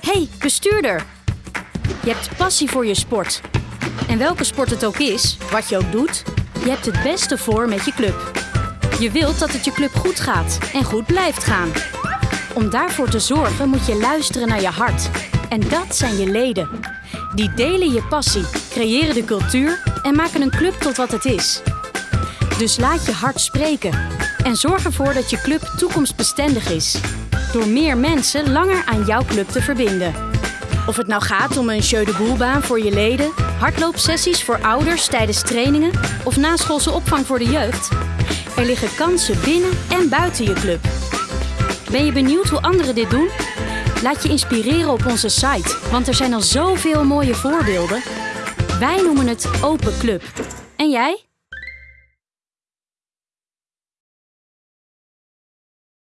hey, bestuurder! Je hebt passie voor je sport. En welke sport het ook is, wat je ook doet, je hebt het beste voor met je club. Je wilt dat het je club goed gaat en goed blijft gaan. Om daarvoor te zorgen moet je luisteren naar je hart. En dat zijn je leden. Die delen je passie, creëren de cultuur en maken een club tot wat het is. Dus laat je hart spreken. En zorg ervoor dat je club toekomstbestendig is. Door meer mensen langer aan jouw club te verbinden. Of het nou gaat om een jeu de boelbaan voor je leden, hardloopsessies voor ouders tijdens trainingen of naschoolse opvang voor de jeugd. Er liggen kansen binnen en buiten je club. Ben je benieuwd hoe anderen dit doen? Laat je inspireren op onze site, want er zijn al zoveel mooie voorbeelden. Wij noemen het Open Club. En jij?